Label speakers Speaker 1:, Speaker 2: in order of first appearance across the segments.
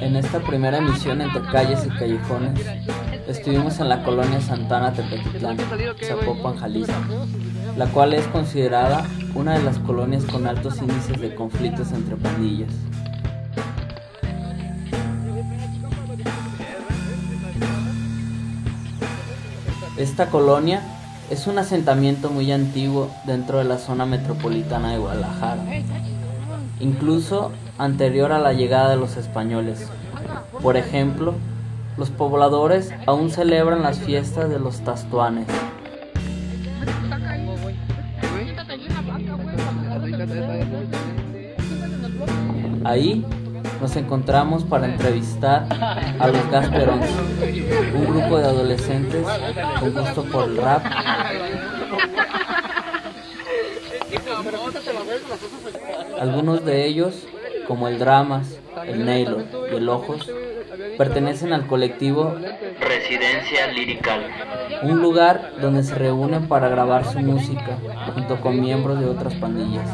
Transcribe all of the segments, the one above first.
Speaker 1: En esta primera emisión entre calles y callejones, estuvimos en la colonia Santana Tepetitlán, Zapopan, Jalisco, la cual es considerada una de las colonias con altos índices de conflictos entre pandillas. Esta colonia es un asentamiento muy antiguo dentro de la zona metropolitana de Guadalajara, incluso anterior a la llegada de los españoles. Por ejemplo, los pobladores aún celebran las fiestas de los tastuanes. Ahí nos encontramos para entrevistar a los Gasperons, un grupo de adolescentes con gusto por el rap. Algunos de ellos, como el Dramas, el Naylor y el Ojos, pertenecen al colectivo Residencia Lirical, un lugar donde se reúnen para grabar su música junto con miembros de otras pandillas,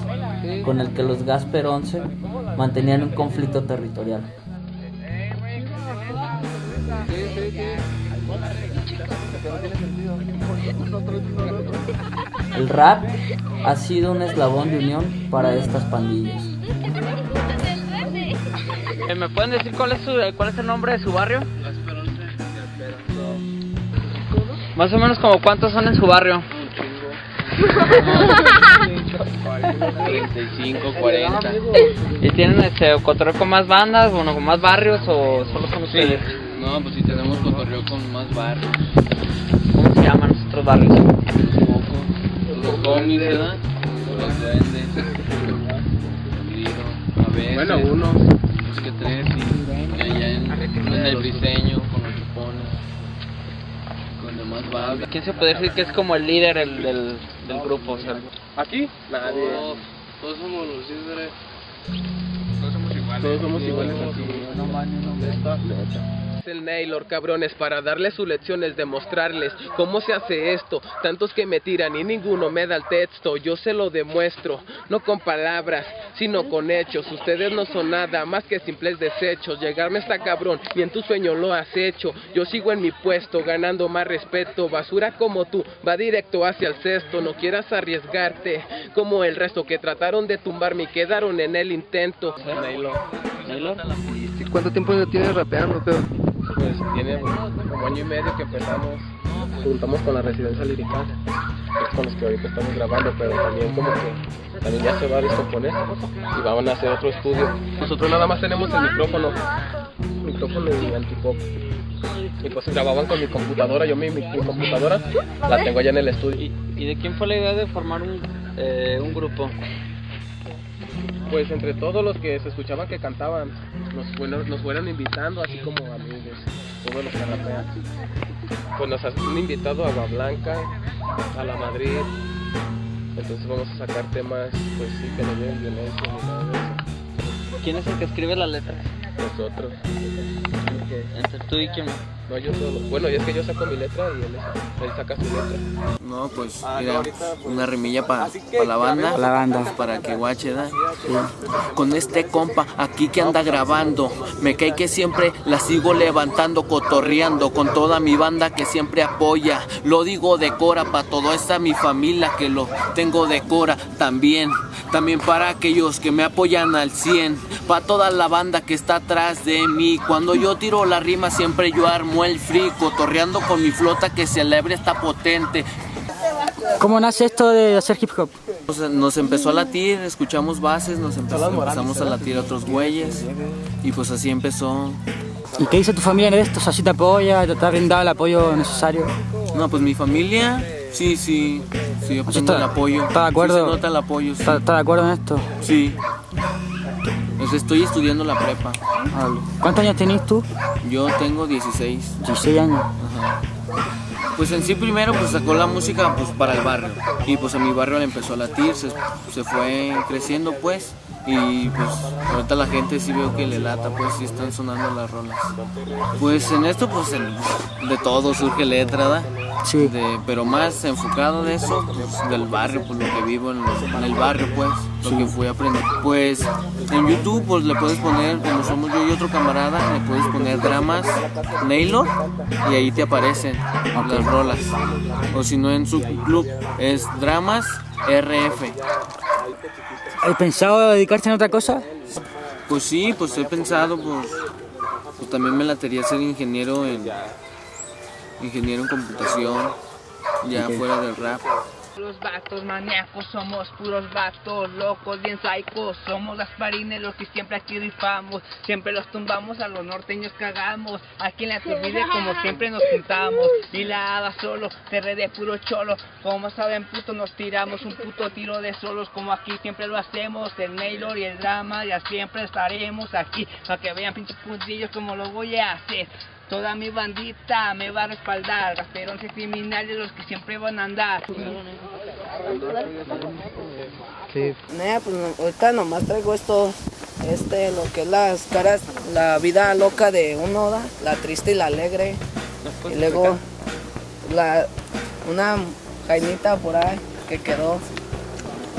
Speaker 1: con el que los Gasper 11 mantenían un conflicto territorial. El rap ha sido un eslabón de unión para estas pandillas.
Speaker 2: Eh, ¿Me pueden decir cuál es, su, cuál es el nombre de su barrio? Más o menos como cuántos son en su barrio.
Speaker 3: 35, 40.
Speaker 2: ¿Y tienen este cotorreo con más bandas, bueno, con más barrios o solo son ustedes?
Speaker 3: No, pues si tenemos cotorreo con más barrios.
Speaker 2: ¿Cómo se llaman los otros barrios?
Speaker 3: Los cómics, ¿verdad? Los duendes. A veces.
Speaker 4: Bueno, uno.
Speaker 3: Dos que tres, y allá en, en el diseño, con los chupones. Con demás bandas.
Speaker 2: ¿Quién se puede decir que es como el líder el, del, del grupo? O sea,
Speaker 4: ¿Aquí? Nadie.
Speaker 3: Todos, todos somos los líderes.
Speaker 4: Todos somos iguales aquí. Es el Naylor, cabrones, para darles sus lecciones, demostrarles cómo se hace esto. Tantos que me tiran y ninguno me da el texto. Yo se lo demuestro, no con palabras, sino con hechos. Ustedes no son nada más que simples desechos. Llegarme está cabrón, y en tu sueño lo has hecho. Yo sigo en mi puesto, ganando más respeto. Basura como tú, va directo hacia el cesto. No quieras arriesgarte, como el resto que trataron de tumbarme y quedaron en el intento. Naylor.
Speaker 2: ¿Naylor?
Speaker 5: ¿Cuánto tiempo tienes rapeando, pero?
Speaker 4: Pues tiene como año y medio que empezamos, juntamos con la residencia lirical, es con los que ahorita estamos grabando, pero también como que también ya se va a descomponer y van a hacer otro estudio. Nosotros nada más tenemos el micrófono, micrófono y antipop. Y pues grababan con mi computadora, yo mi, mi, computadora la tengo allá en el estudio.
Speaker 2: ¿Y, de quién fue la idea de formar un, eh, un grupo?
Speaker 4: Pues entre todos los que se escuchaban que cantaban, nos fueron, nos fueron invitando, así como amigos, todos los que rapean. Pues nos han invitado a Agua Blanca, a la Madrid, entonces vamos a sacar temas, pues sí, que no lleven violencia ni nada de eso.
Speaker 2: ¿Quién es el que escribe las letras?
Speaker 4: Nosotros.
Speaker 2: Entre tú y quién.
Speaker 4: No, yo solo. Bueno, y es que yo saco mi letra y él, él saca su letra.
Speaker 3: No, pues mira, una rimilla para la banda.
Speaker 5: La banda.
Speaker 3: pues, para que guache, ¿da? Con este compa aquí que anda grabando, me cae que siempre la sigo levantando, cotorreando con toda mi banda que siempre apoya. Lo digo de cora para toda esta mi familia que lo tengo de cora también. También para aquellos que me apoyan al 100, para toda la banda que está atrás de mí. Cuando yo tiro la rima siempre yo armo el free, cotorreando con mi flota que celebre está potente.
Speaker 5: ¿Cómo nace esto de hacer hip hop?
Speaker 3: Nos, nos empezó a latir, escuchamos bases, nos empezó- empezamos a latir a otros güeyes y pues así empezó.
Speaker 5: ¿Y qué dice tu familia de esto? O sea, si te apoya, te ha brindado el apoyo necesario.
Speaker 3: No, pues mi familia, sí, sí, sí, obtengo
Speaker 5: está-
Speaker 3: el apoyo.
Speaker 5: está de acuerdo.
Speaker 3: Sí se nota el apoyo, sí.
Speaker 5: ¿Estás estás de acuerdo en esto?
Speaker 3: Sí. Pues estoy estudiando la prepa.
Speaker 5: ¿Cuántos años tenés tú?
Speaker 3: Yo tengo 16.
Speaker 5: 16 años.
Speaker 3: Ajá. Pues en sí primero pues sacó la música pues para el barrio y pues en mi barrio le empezó a latir, se, se fue creciendo pues Y pues ahorita la gente sí veo que le lata, pues sí están sonando las rolas. Pues en esto pues el- de todo surge letra, ¿da?
Speaker 5: Sí.
Speaker 3: De- pero más enfocado de eso, pues, del barrio, pues lo que vivo en, en el barrio, pues, lo que fui a aprender. Pues en YouTube, pues le puedes poner, como somos yo y otro camarada, le puedes poner dramas Naylor y ahí te aparecen las rolas. O si no, en su club es dramas RF.
Speaker 5: ¿Has pensado dedicarse a otra cosa?
Speaker 3: Pues sí, pues he pensado, pues, pues también me latería ser ingeniero en ingeniero en computación, ya fuera del rap.
Speaker 2: Los vatos maníacos somos puros vatos locos, bien psicos. Somos las parines los que siempre aquí rifamos. Siempre los tumbamos, a los norteños cagamos. Aquí en la turbide como siempre nos juntamos. Y la hada solo, terre de puro cholo. Como saben, puto, nos tiramos un puto tiro de solos. Como aquí siempre lo hacemos. El Naylor y el drama, ya siempre estaremos aquí. Para que vean pinches puntillos como lo voy a hacer. Toda mi bandita me va a respaldar, rasteros y criminales los que siempre van a andar.
Speaker 6: Nah, pues ahorita nomás traigo esto, este, lo que es las caras, la vida loca de uno, ¿da? la triste y la alegre. Y luego la, una jainita por ahí que quedó.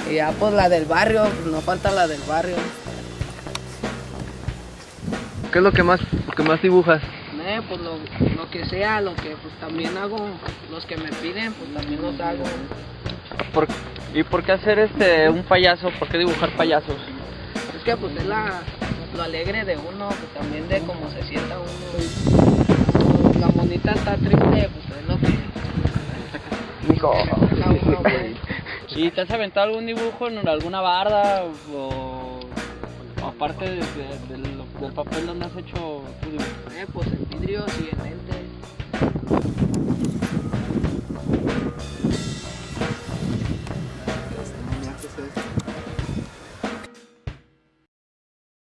Speaker 6: Y ya pues la del barrio, pues, no falta la del barrio.
Speaker 4: ¿Qué es lo que más, lo que más dibujas?
Speaker 6: Nah, pues lo, lo que sea, lo que pues también hago, los que me piden, pues también los hago.
Speaker 2: ¿Por- ¿Y por qué hacer este un payaso? ¿Por qué dibujar payasos?
Speaker 6: Es que pues es la, lo alegre de uno, pues también de cómo se sienta uno. La monita está triste, pues es lo que... Pues.
Speaker 2: ¿Y te has aventado algún dibujo en alguna barda o, o aparte de- de- del, papel donde has hecho tu dibujo?
Speaker 6: Eh, pues en vidrios y en lentes.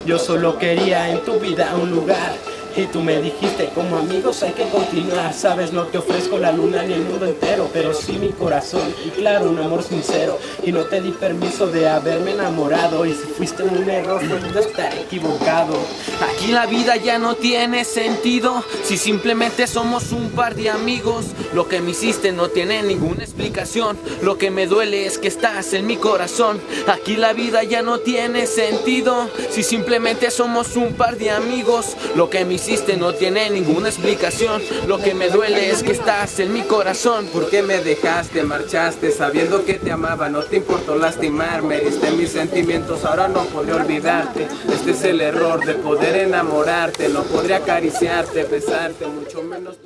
Speaker 7: Yo solo quería en tu vida un lugar y tú me dijiste como amigos hay que continuar Sabes no te ofrezco la luna ni el mundo entero Pero sí mi corazón y claro un amor sincero Y no te di permiso de haberme enamorado Y si fuiste un error puedo estar equivocado
Speaker 3: Aquí la vida ya no tiene sentido si simplemente somos un par de amigos. Lo que me hiciste no tiene ninguna explicación. Lo que me duele es que estás en mi corazón. Aquí la vida ya no tiene sentido si simplemente somos un par de amigos. Lo que me hiciste no tiene ninguna explicación. Lo que me duele es que estás en mi corazón.
Speaker 8: ¿Por qué me dejaste, marchaste sabiendo que te amaba? No te importó lastimarme, heriste mis sentimientos, ahora no podré olvidarte. Este es el error de poder enamorarte, no podré acariciarte, besarte, mucho menos.